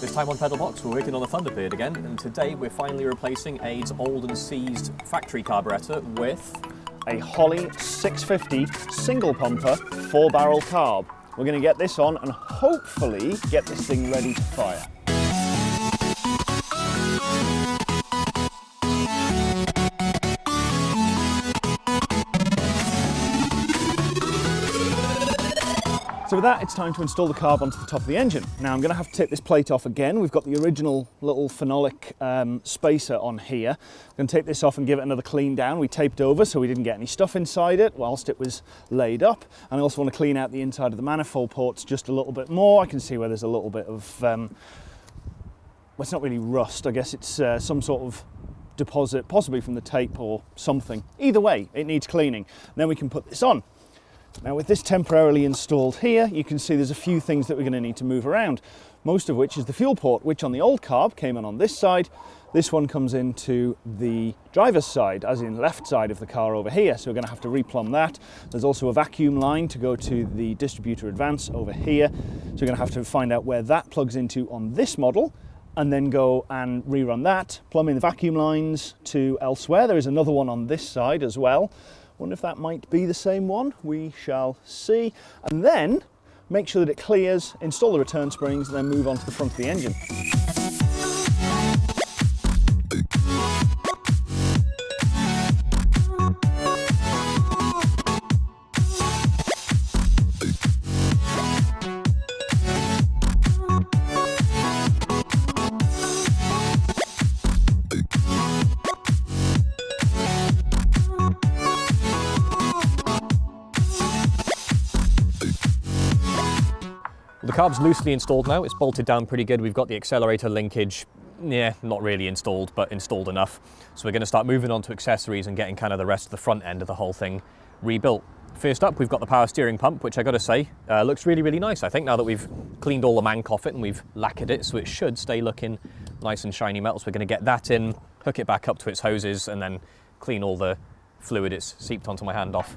This time on Pedalbox, we're working on the Thunderbird again, and today we're finally replacing Aid's old and seized factory carburettor with a Holley 650 single pumper four barrel carb. We're going to get this on and hopefully get this thing ready to fire. So with that, it's time to install the carb onto the top of the engine. Now I'm going to have to take this plate off again. We've got the original little phenolic um, spacer on here. I'm going to take this off and give it another clean down. We taped over so we didn't get any stuff inside it whilst it was laid up. And I also want to clean out the inside of the manifold ports just a little bit more. I can see where there's a little bit of, um, well it's not really rust, I guess it's uh, some sort of deposit, possibly from the tape or something. Either way, it needs cleaning. then we can put this on. Now with this temporarily installed here, you can see there's a few things that we're going to need to move around, most of which is the fuel port, which on the old carb came in on this side. This one comes into the driver's side, as in left side of the car over here. So we're going to have to replumb that. There's also a vacuum line to go to the distributor advance over here. So we're going to have to find out where that plugs into on this model and then go and rerun that, plumbing the vacuum lines to elsewhere. There is another one on this side as well. Wonder if that might be the same one. We shall see. And then make sure that it clears, install the return springs, and then move on to the front of the engine. Carb's loosely installed now, it's bolted down pretty good. We've got the accelerator linkage, yeah, not really installed, but installed enough. So we're gonna start moving on to accessories and getting kind of the rest of the front end of the whole thing rebuilt. First up, we've got the power steering pump, which I gotta say, uh, looks really, really nice. I think now that we've cleaned all the mank off it and we've lacquered it, so it should stay looking nice and shiny metal. So we're gonna get that in, hook it back up to its hoses, and then clean all the fluid it's seeped onto my hand off.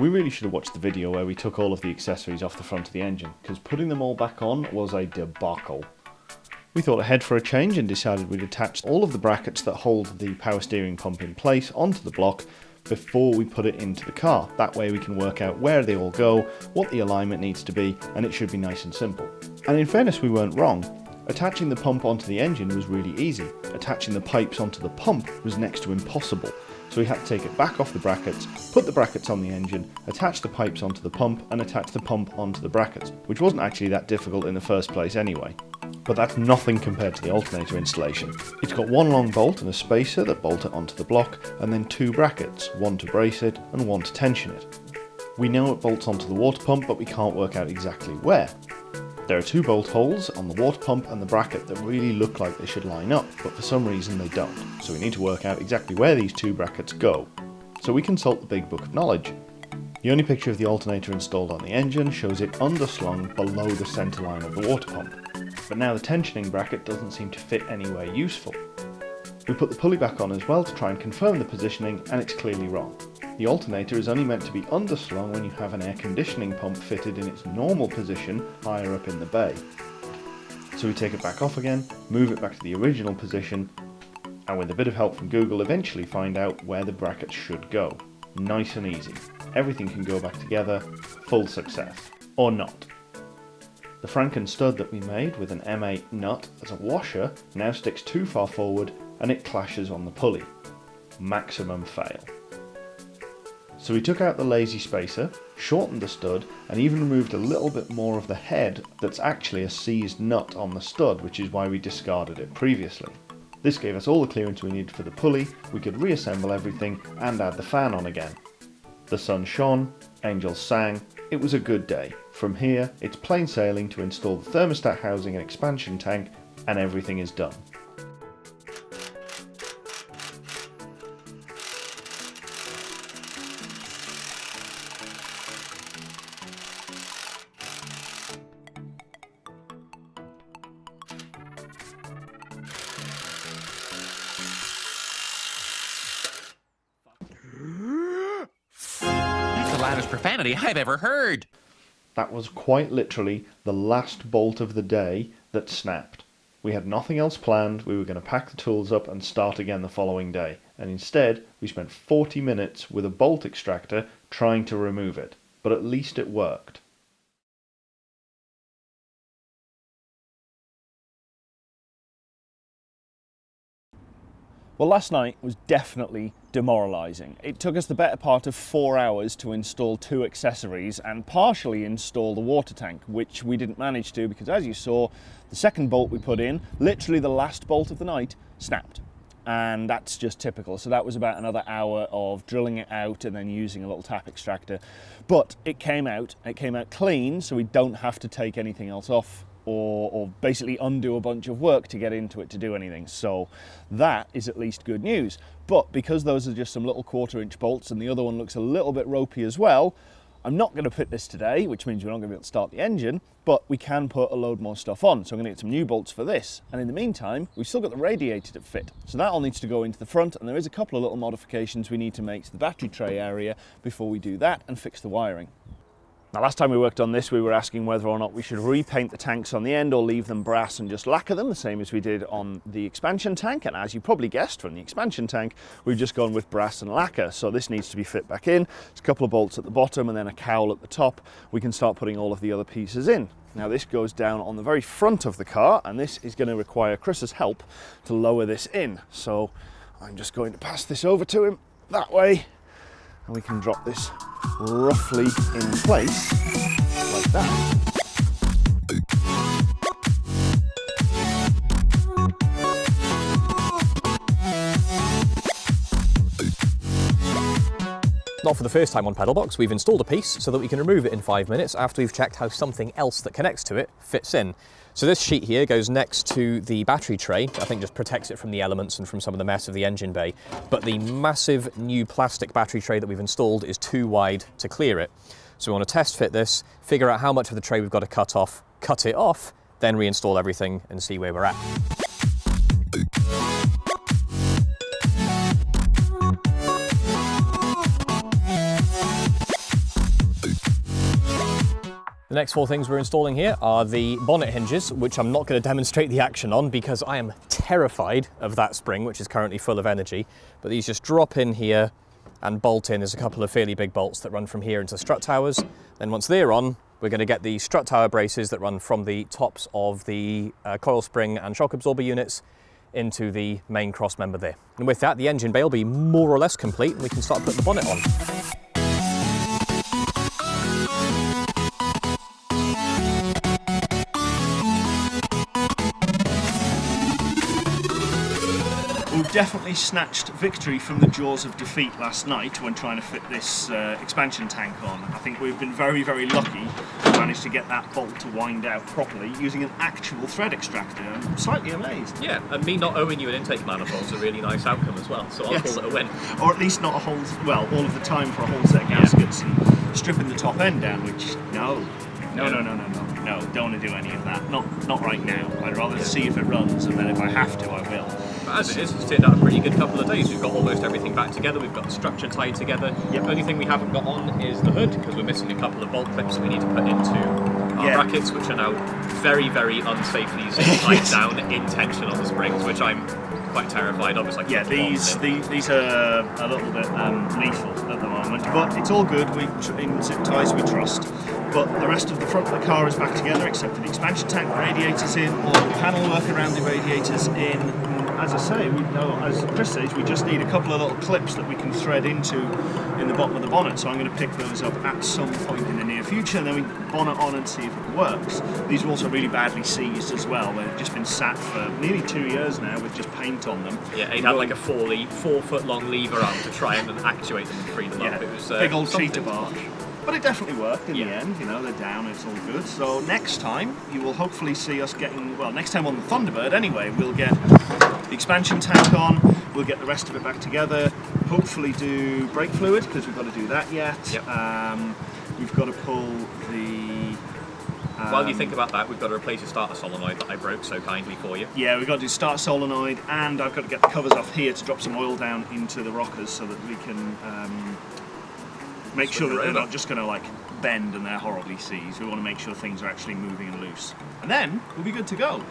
We really should have watched the video where we took all of the accessories off the front of the engine, because putting them all back on was a debacle. We thought ahead for a change and decided we'd attach all of the brackets that hold the power steering pump in place onto the block before we put it into the car. That way we can work out where they all go, what the alignment needs to be, and it should be nice and simple. And in fairness, we weren't wrong. Attaching the pump onto the engine was really easy. Attaching the pipes onto the pump was next to impossible so we had to take it back off the brackets, put the brackets on the engine, attach the pipes onto the pump and attach the pump onto the brackets, which wasn't actually that difficult in the first place anyway. But that's nothing compared to the alternator installation. It's got one long bolt and a spacer that bolt it onto the block, and then two brackets, one to brace it and one to tension it. We know it bolts onto the water pump, but we can't work out exactly where. There are two bolt holes on the water pump and the bracket that really look like they should line up, but for some reason they don't. So we need to work out exactly where these two brackets go. So we consult the Big Book of Knowledge. The only picture of the alternator installed on the engine shows it underslung below the centre line of the water pump. But now the tensioning bracket doesn't seem to fit anywhere useful. We put the pulley back on as well to try and confirm the positioning and it's clearly wrong. The alternator is only meant to be underslung when you have an air conditioning pump fitted in its normal position higher up in the bay. So we take it back off again, move it back to the original position, and with a bit of help from Google eventually find out where the brackets should go. Nice and easy. Everything can go back together, full success. Or not. The Franken stud that we made with an M8 nut as a washer now sticks too far forward and it clashes on the pulley. Maximum fail. So we took out the lazy spacer, shortened the stud, and even removed a little bit more of the head that's actually a seized nut on the stud, which is why we discarded it previously. This gave us all the clearance we needed for the pulley, we could reassemble everything and add the fan on again. The sun shone, angels sang, it was a good day. From here, it's plain sailing to install the thermostat housing and expansion tank, and everything is done. Loudest profanity I've ever heard. That was quite literally the last bolt of the day that snapped. We had nothing else planned, we were going to pack the tools up and start again the following day, and instead we spent 40 minutes with a bolt extractor trying to remove it, but at least it worked. Well, last night was definitely demoralising. It took us the better part of four hours to install two accessories and partially install the water tank, which we didn't manage to because, as you saw, the second bolt we put in, literally the last bolt of the night, snapped. And that's just typical. So that was about another hour of drilling it out and then using a little tap extractor. But it came out, it came out clean, so we don't have to take anything else off or, or, basically undo a bunch of work to get into it to do anything. So that is at least good news. But because those are just some little quarter inch bolts and the other one looks a little bit ropey as well, I'm not going to fit this today, which means we're not going to be able to start the engine, but we can put a load more stuff on. So I'm going to get some new bolts for this. And in the meantime, we've still got the radiator to fit. So that all needs to go into the front and there is a couple of little modifications we need to make to the battery tray area before we do that and fix the wiring. Now last time we worked on this we were asking whether or not we should repaint the tanks on the end or leave them brass and just lacquer them the same as we did on the expansion tank and as you probably guessed from the expansion tank we've just gone with brass and lacquer so this needs to be fit back in. There's a couple of bolts at the bottom and then a cowl at the top. We can start putting all of the other pieces in. Now this goes down on the very front of the car and this is going to require Chris's help to lower this in. So I'm just going to pass this over to him that way and we can drop this roughly in place like that. Not for the first time on Pedalbox, we've installed a piece so that we can remove it in five minutes after we've checked how something else that connects to it fits in. So this sheet here goes next to the battery tray, I think just protects it from the elements and from some of the mess of the engine bay. But the massive new plastic battery tray that we've installed is too wide to clear it. So we want to test fit this, figure out how much of the tray we've got to cut off, cut it off, then reinstall everything and see where we're at. The next four things we're installing here are the bonnet hinges, which I'm not going to demonstrate the action on because I am terrified of that spring, which is currently full of energy. But these just drop in here and bolt in. There's a couple of fairly big bolts that run from here into strut towers. Then once they're on, we're going to get the strut tower braces that run from the tops of the uh, coil spring and shock absorber units into the main cross member there. And with that, the engine bay will be more or less complete and we can start putting the bonnet on. Definitely snatched victory from the jaws of defeat last night when trying to fit this uh, expansion tank on. I think we've been very, very lucky to manage to get that bolt to wind out properly using an actual thread extractor. I'm slightly amazed. Yeah, and me not owing you an intake manifold is a really nice outcome as well, so I'll yes. call it a win. Or at least not a whole, well, all of the time for a whole set of gaskets yeah. and stripping the top end down, which, no, no, no, no, no, no, no, don't want to do any of that. Not, not right now. I'd rather see if it runs, and then if I have to, I will But as it is, it's turned out a pretty good couple of days. We've got almost everything back together. We've got the structure tied together. Yep. The only thing we haven't got on is the hood because we're missing a couple of bolt clips we need to put into our yeah. brackets, which are now very, very unsafely tied down in tension on the springs, which I'm quite terrified of. It's like yeah, these, these these are a little bit um, lethal at the moment, but it's all good. We in zip ties we trust. But the rest of the front of the car is back together, except for the expansion tank radiators in, all the panel work around the radiators in, as I say, we as Chris says, we just need a couple of little clips that we can thread into in the bottom of the bonnet. So I'm going to pick those up at some point in the near future, and then we bonnet on and see if it works. These are also really badly seized as well. They've just been sat for nearly two years now with just paint on them. Yeah, it had like a four, four foot long lever arm to try and actuate them and free them yeah, up. It was uh, big old cheetah bark. But it definitely worked in yeah. the end, you know, they're down, it's all good. So next time, you will hopefully see us getting, well, next time on the Thunderbird anyway, we'll get the expansion tank on, we'll get the rest of it back together, hopefully do brake fluid, because we've got to do that yet. Yep. Um, we've got to pull the... Um, While you think about that, we've got to replace the starter solenoid that I broke so kindly for you. Yeah, we've got to do starter solenoid, and I've got to get the covers off here to drop some oil down into the rockers so that we can um, make sure that they're not just going to like bend and they're horribly seized. We want to make sure things are actually moving and loose. And then we'll be good to go.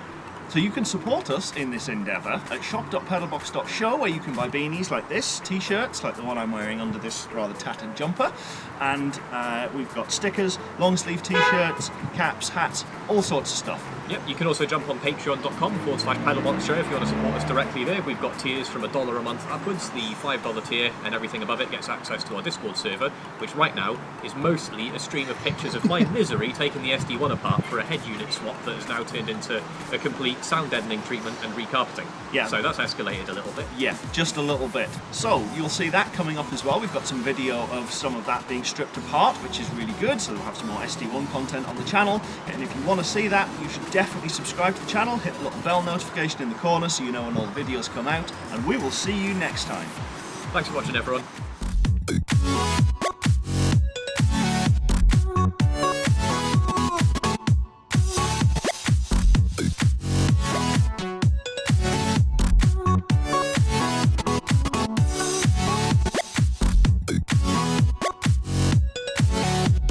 So you can support us in this endeavour at shop.pedalbox.show where you can buy beanies like this, t-shirts like the one I'm wearing under this rather tattered jumper, and uh, we've got stickers, long sleeve t-shirts, caps, hats, all sorts of stuff. Yep, you can also jump on patreon.com forward slash pedalbox show if you want to support us directly there. We've got tiers from a dollar a month upwards. The $5 tier and everything above it gets access to our Discord server, which right now is mostly a stream of pictures of my misery taking the SD1 apart for a head unit swap that has now turned into a complete sound deadening treatment and recarpeting. Yeah. So that's escalated a little bit. Yeah, just a little bit. So you'll see that coming up as well. We've got some video of some of that being stripped apart, which is really good. So we'll have some more SD1 content on the channel. And if you want to see that, you should definitely subscribe to the channel, hit the little bell notification in the corner so you know when all the videos come out, and we will see you next time. Thanks for watching everyone.